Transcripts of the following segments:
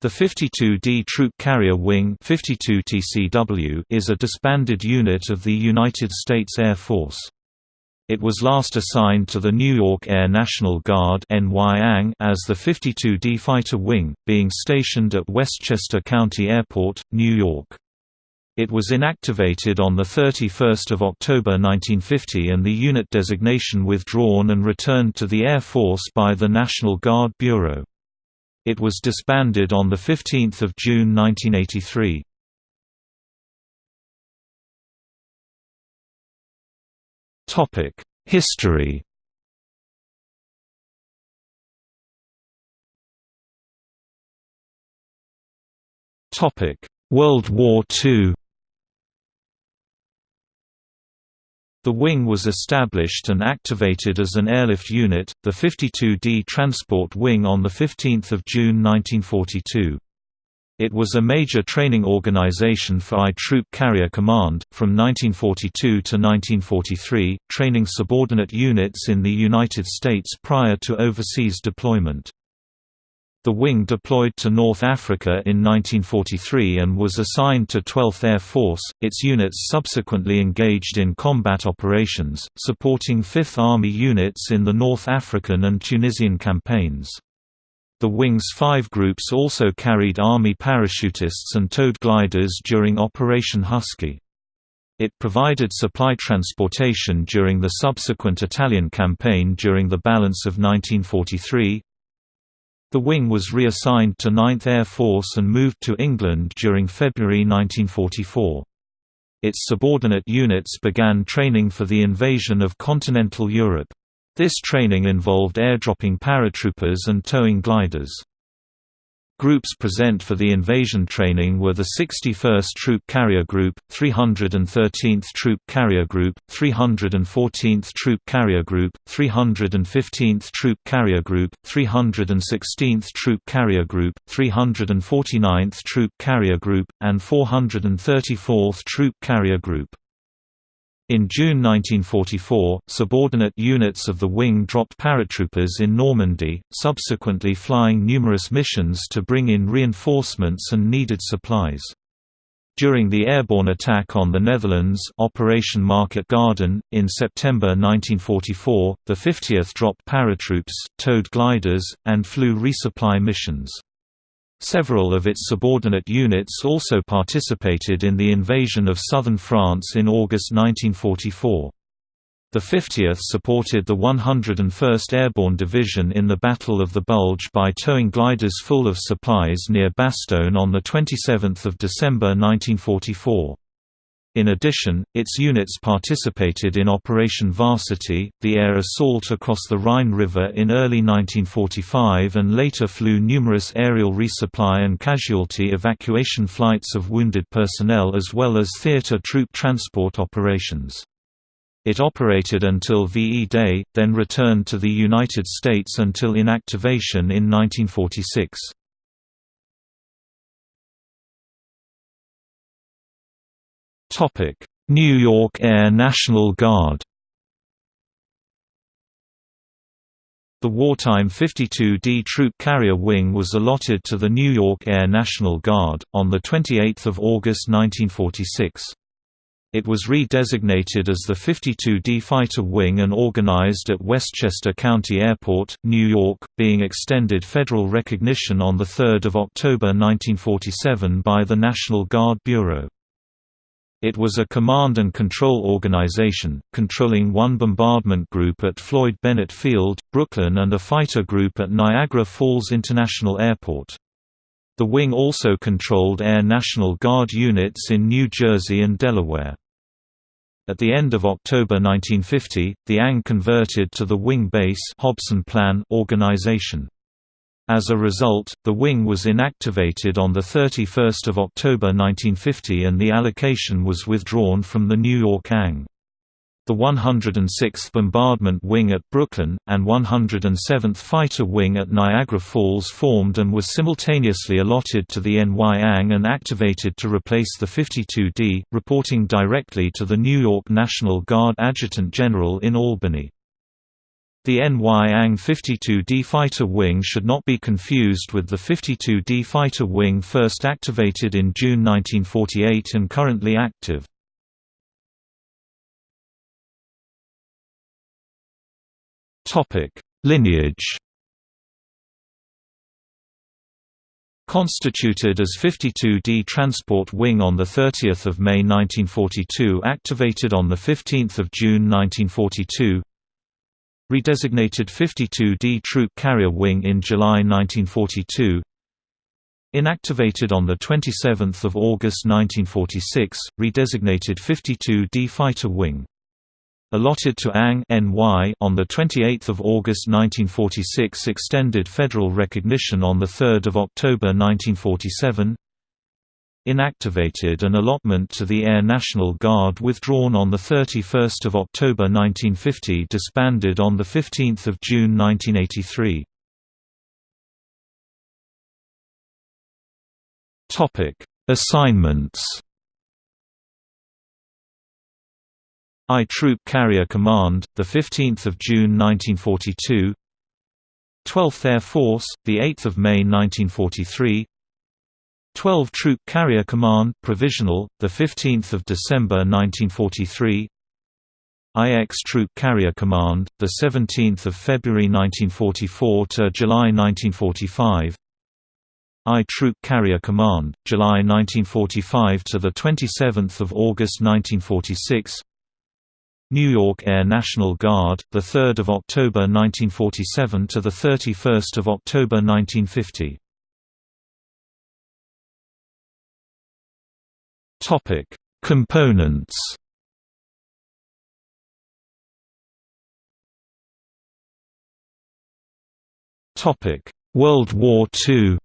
The 52D Troop Carrier Wing 52 TCW is a disbanded unit of the United States Air Force. It was last assigned to the New York Air National Guard as the 52D Fighter Wing, being stationed at Westchester County Airport, New York. It was inactivated on 31 October 1950 and the unit designation withdrawn and returned to the Air Force by the National Guard Bureau. It was disbanded on 15 June 1983. History World War II The wing was established and activated as an airlift unit, the 52D Transport Wing on 15 June 1942. It was a major training organization for I Troop Carrier Command, from 1942 to 1943, training subordinate units in the United States prior to overseas deployment. The wing deployed to North Africa in 1943 and was assigned to 12th Air Force. Its units subsequently engaged in combat operations, supporting 5th Army units in the North African and Tunisian campaigns. The wing's five groups also carried Army parachutists and towed gliders during Operation Husky. It provided supply transportation during the subsequent Italian campaign during the balance of 1943, the wing was reassigned to 9th Air Force and moved to England during February 1944. Its subordinate units began training for the invasion of continental Europe. This training involved airdropping paratroopers and towing gliders. Groups present for the invasion training were the 61st Troop Carrier Group, 313th Troop Carrier Group, 314th Troop Carrier Group, 315th Troop Carrier Group, 316th Troop Carrier Group, 349th Troop Carrier Group, and 434th Troop Carrier Group. In June 1944, subordinate units of the wing dropped paratroopers in Normandy, subsequently flying numerous missions to bring in reinforcements and needed supplies. During the airborne attack on the Netherlands Operation Market Garden, in September 1944, the 50th dropped paratroops, towed gliders, and flew resupply missions. Several of its subordinate units also participated in the invasion of southern France in August 1944. The 50th supported the 101st Airborne Division in the Battle of the Bulge by towing gliders full of supplies near Bastogne on 27 December 1944. In addition, its units participated in Operation Varsity, the air assault across the Rhine River in early 1945 and later flew numerous aerial resupply and casualty evacuation flights of wounded personnel as well as theater troop transport operations. It operated until VE Day, then returned to the United States until inactivation in 1946. New York Air National Guard The wartime 52D Troop Carrier Wing was allotted to the New York Air National Guard, on 28 August 1946. It was re-designated as the 52D Fighter Wing and organized at Westchester County Airport, New York, being extended federal recognition on 3 October 1947 by the National Guard Bureau. It was a command and control organization, controlling one bombardment group at Floyd Bennett Field, Brooklyn and a fighter group at Niagara Falls International Airport. The wing also controlled Air National Guard units in New Jersey and Delaware. At the end of October 1950, the ANG converted to the Wing Base Hobson Plan organization. As a result, the wing was inactivated on 31 October 1950 and the allocation was withdrawn from the New York ANG. The 106th Bombardment Wing at Brooklyn, and 107th Fighter Wing at Niagara Falls formed and was simultaneously allotted to the NY-ANG and activated to replace the 52D, reporting directly to the New York National Guard Adjutant General in Albany. The NY-ANG 52D fighter wing should not be confused with the 52D fighter wing first activated in June 1948 and currently active. Lineage Constituted as 52D Transport Wing on 30 May 1942 activated on 15 June 1942 Redesignated 52D Troop Carrier Wing in July 1942 Inactivated on 27 August 1946, redesignated 52D Fighter Wing. Allotted to ANG NY on the 28th of August 1946 extended federal recognition on the 3rd of October 1947 inactivated an allotment to the Air National Guard withdrawn on the 31st of October 1950 disbanded on the 15th of June 1983 topic assignments. I Troop Carrier Command, 15 June 1942 12th Air Force, 8 May 1943 12 Troop Carrier Command Provisional, 15 December 1943 IX Troop Carrier Command, 17 February 1944 to July 1945 I Troop Carrier Command, July 1945 to 27 August 1946 New York Air National Guard, the 3rd of October 1947 to the 31st of October 1950. Topic: Components. Topic: World War II.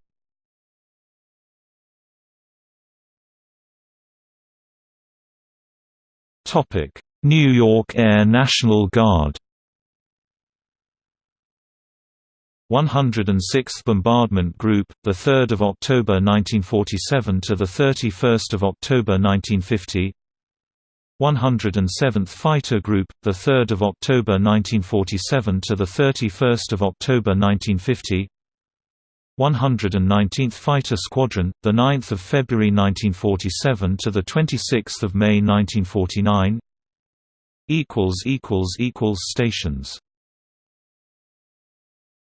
Topic: New York Air National Guard 106th Bombardment Group, the 3rd of October 1947 to the 31st of October 1950. 107th Fighter Group, the 3rd of October 1947 to the 31st of October 1950. 119th Fighter Squadron, the 9th of February 1947 to the 26th of May 1949 equals equals equals stations